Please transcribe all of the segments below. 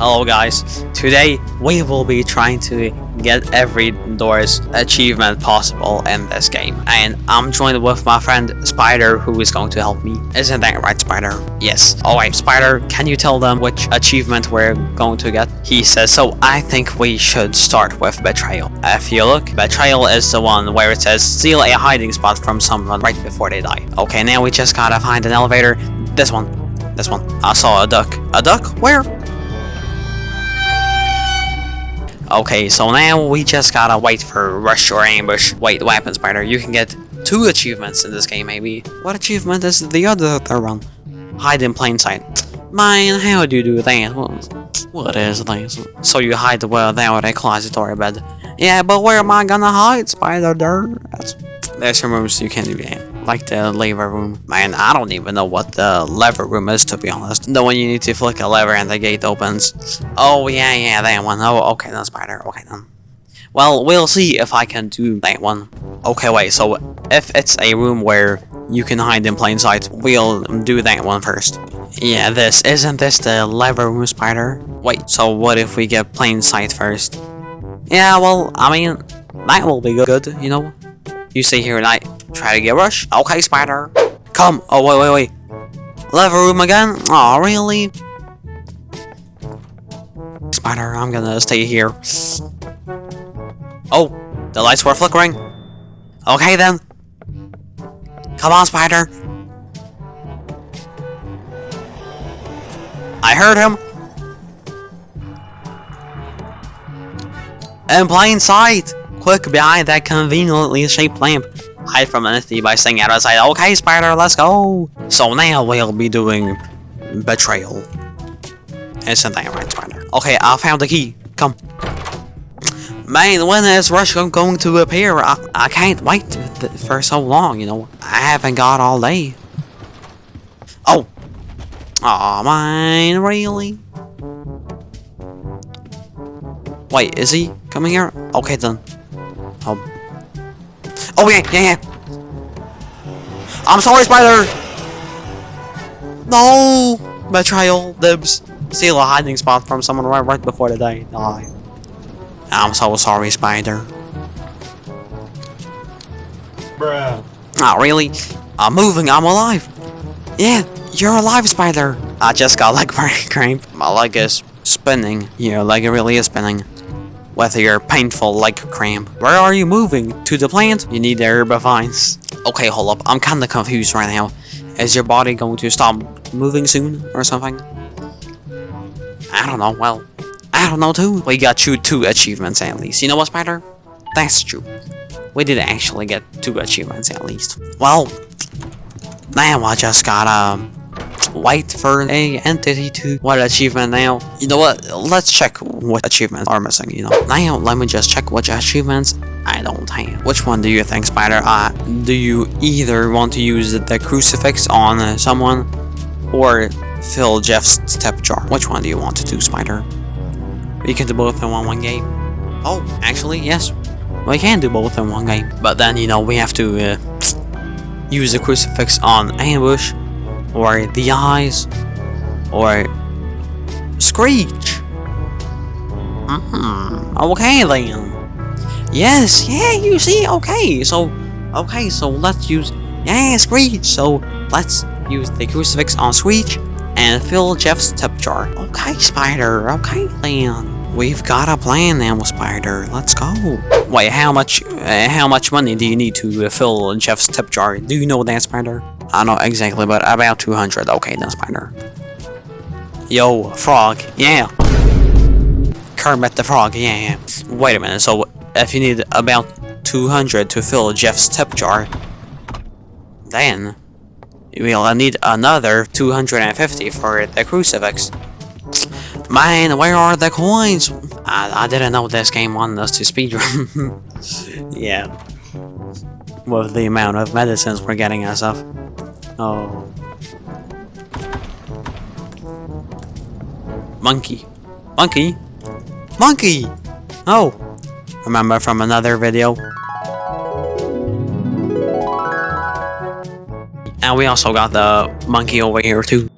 Hello guys, today we will be trying to get every doors achievement possible in this game and I'm joined with my friend Spider who is going to help me. Isn't that right Spider? Yes. Alright Spider, can you tell them which achievement we're going to get? He says, so I think we should start with Betrayal. If you look, Betrayal is the one where it says steal a hiding spot from someone right before they die. Okay, now we just gotta find an elevator. This one. This one. I saw a duck. A duck? Where? Okay, so now we just gotta wait for rush or ambush. Wait, weapon spider, you can get two achievements in this game, maybe. What achievement is the other one? Hide in plain sight. Man, how do you do that? What is this? So you hide well without a closet or a bed. Yeah, but where am I gonna hide, spider? That's, there's some rooms you can't do that like the lever room. Man, I don't even know what the lever room is to be honest. The one you need to flick a lever and the gate opens. Oh yeah, yeah, that one. Oh, okay then, spider. Okay then. Well, we'll see if I can do that one. Okay, wait, so if it's a room where you can hide in plain sight, we'll do that one first. Yeah, this. Isn't this the lever room, spider? Wait, so what if we get plain sight first? Yeah, well, I mean, that will be good, you know? You stay here and I try to get rush. Okay, spider. Come. Oh, wait, wait, wait. Lever room again? Oh, really? Spider, I'm gonna stay here. Oh, the lights were flickering. Okay, then. Come on, spider. I heard him. In plain sight. Quick behind that conveniently shaped lamp. Hide from entity by staying out sight. Okay, Spider, let's go. So now we'll be doing betrayal. Isn't that right, Spider? Okay, I found the key. Come. Man, when is Rush going to appear? I, I can't wait for so long, you know. I haven't got all day. Oh. Aw, oh, man, really? Wait, is he coming here? Okay, then. Oh. Yeah, yeah, yeah. I'm sorry, Spider! No! Betrayal, dibs. Steal a hiding spot from someone right, right before they die. die. I'm so sorry, Spider. Bruh. Not oh, really. I'm moving, I'm alive. Yeah, you're alive, Spider. I just got leg cramp. My leg is spinning. Your leg it really is spinning with your painful leg cramp. Where are you moving? To the plant? You need the herbivines. Okay, hold up. I'm kinda confused right now. Is your body going to stop moving soon or something? I don't know. Well, I don't know too. We got you two achievements at least. You know what, Spider? That's true. We did actually get two achievements at least. Well, now I just gotta um, wait for a entity to what achievement now. You know what? Let's check what achievements are missing, you know. Now let me just check which achievements I don't have. Which one do you think, Spider? Uh, do you either want to use the crucifix on uh, someone or fill Jeff's tip jar? Which one do you want to do, Spider? We can do both in one, one game. Oh, actually, yes. We can do both in one game. But then, you know, we have to uh, use the crucifix on ambush or the eyes, or Screech. Mm -hmm. Okay then. Yes, yeah, you see, okay, so, okay, so let's use, yeah, Screech, so let's use the crucifix on Screech and fill Jeff's tip jar. Okay, Spider, okay then. We've got a plan now, Spider. Let's go. Wait, how much, uh, how much money do you need to uh, fill Jeff's tip jar? Do you know that, Spider? I know exactly, but about 200. Okay, then, Spider. Yo, frog. Yeah. Kermit the frog. Yeah, yeah. Wait a minute. So, if you need about 200 to fill Jeff's tip jar, then we'll need another 250 for the crucifix. Man, where are the coins? I, I didn't know this game wanted us to speedrun. yeah. With the amount of medicines we're getting us of. Oh. Monkey. Monkey? Monkey! Oh! Remember from another video? And we also got the monkey over here too.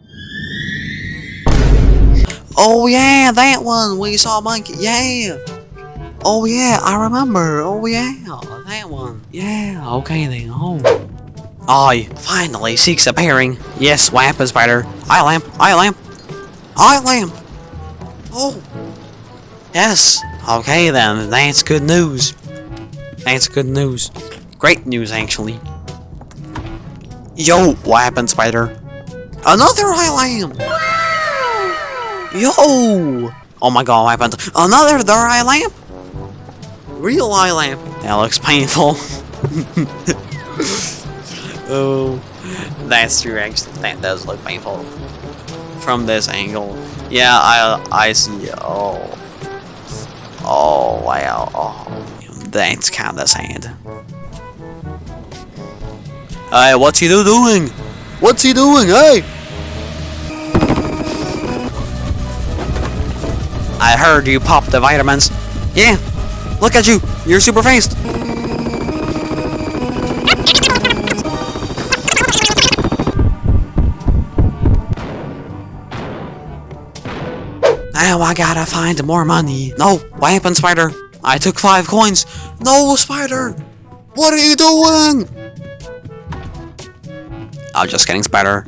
Oh yeah, that one. We saw a monkey. Yeah. Oh yeah, I remember. Oh yeah, that one. Yeah. Okay then. Oh. I finally seeks a pairing. Yes, lamp is better. Eye lamp. Eye lamp. Eye lamp. Oh. Yes. Okay then. That's good news. That's good news. Great news, actually. Yo, what happened, Spider? Another eye lamp! Yo! Oh my god, what happened? Another dark eye lamp? Real eye lamp. That looks painful. oh, that's true, actually. That does look painful. From this angle. Yeah, I I see. Oh. Oh, wow. Oh, that's kinda sad. Hey, what's he doing? What's he doing? Hey! I heard you popped the vitamins. Yeah, look at you. You're super fast. Now I gotta find more money. No, what happened, Spider? I took five coins. No, Spider! What are you doing? I'm just kidding, Spider.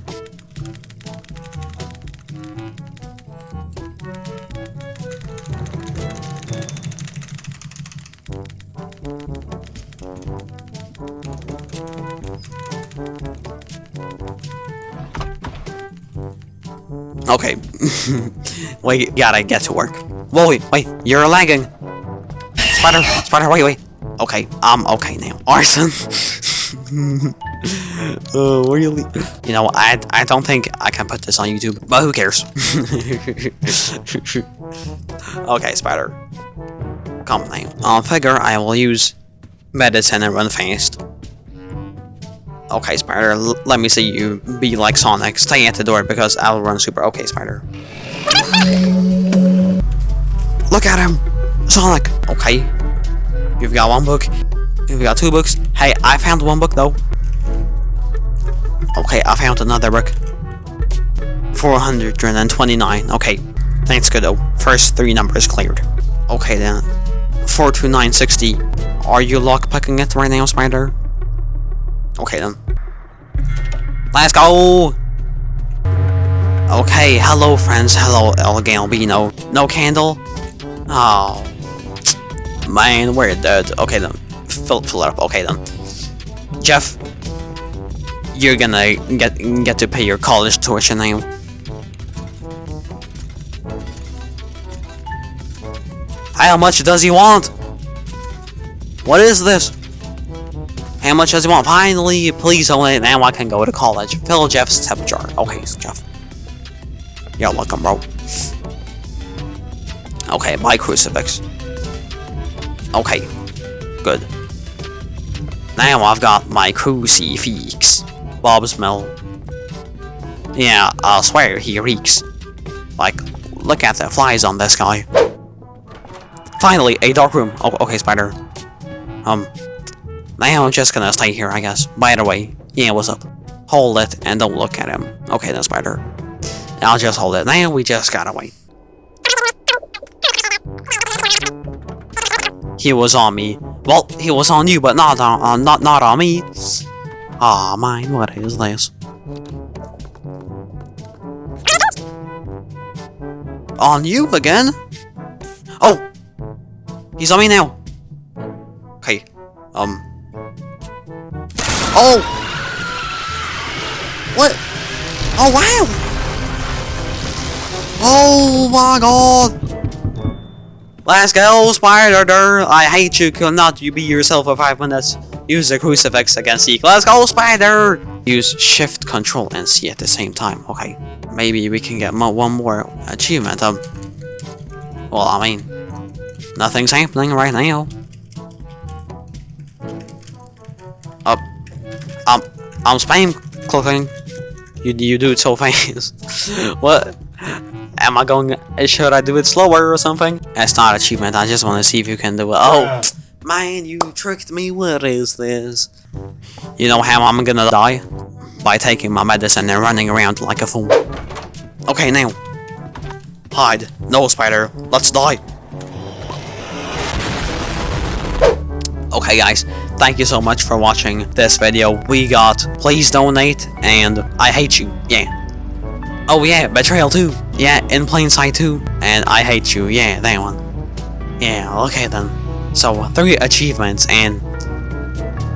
Okay. wait, gotta get to work. Whoa, wait, wait, you're lagging. Spider, Spider, wait, wait. Okay, I'm okay now. Arson. Oh, really? You know, I I don't think I can put this on YouTube, but who cares? okay, Spider. Now. I'll figure I will use medicine and run fast. Okay, Spider, let me see you be like Sonic. Stay at the door because I'll run super. Okay, Spider. Look at him! Sonic! Okay. You've got one book. You've got two books. Hey, I found one book though. Okay, I found another book. 429. Okay, that's good though. First three numbers cleared. Okay then. 42960. Are you lockpicking it right now, Spider? Okay then. Let's go! Okay, hello friends, hello El Goblino. No candle? Oh. Man, we're dead. Okay then. Fill, fill it up. Okay then. Jeff, you're gonna get get to pay your college tuition now. How much does he want? What is this? How much does he want? Finally, please oh, don't now I can go to college. Fill Jeff's tip jar. Okay, so Jeff. You're welcome, bro. Okay, my crucifix. Okay, good. Now I've got my crucifix. Bob's Mill. Yeah, I swear he reeks. Like, look at the flies on this guy. Finally, a dark room. Oh, okay, Spider. Um, now I'm just gonna stay here, I guess. By the way, yeah, what's up? Hold it and don't look at him. Okay then, Spider. I'll just hold it. Now we just gotta wait. He was on me. Well, he was on you, but not on uh, not not on me. Aw, oh, mine. What is this? On you again? Oh, he's on me now. Okay. Um. Oh. What? Oh wow. Oh my god. Let's go, Spider! I hate you, cannot you be yourself for 5 minutes? Use the crucifix against Zeke. Let's go, Spider! Use shift, control, and C at the same time. Okay, maybe we can get mo one more achievement. Um, well, I mean, nothing's happening right now. Up, um, I'm spam clicking. You you do it so fast. what? Am I going? Should I do it slower or something? That's not achievement. I just want to see if you can do it. Oh, man, you tricked me. What is this? You know how I'm gonna die? By taking my medicine and running around like a fool. Okay, now. hide. No, Spider, let's die. Okay guys, thank you so much for watching this video. We got please donate and I hate you. Yeah. Oh yeah, betrayal too. Yeah, in plain sight too. And I hate you. Yeah, that one. Yeah, okay then. So three achievements and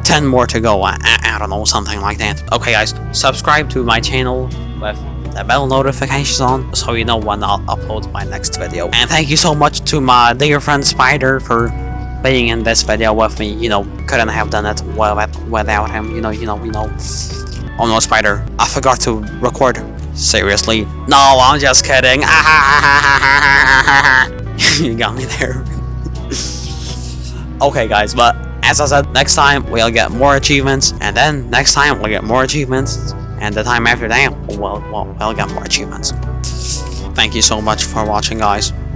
10 more to go. I, I, I don't know, something like that. Okay guys, subscribe to my channel with the bell notifications on so you know when I'll upload my next video. And thank you so much to my dear friend Spider for being in this video with me. You know, couldn't have done it without, him. You know, you know, you know. Oh no, Spider, I forgot to record. Seriously? No, I'm just kidding. you got me there. okay guys, but as I said, next time we'll get more achievements, and then next time we'll get more achievements, and the time after that, we'll, we'll, we'll get more achievements. Thank you so much for watching, guys.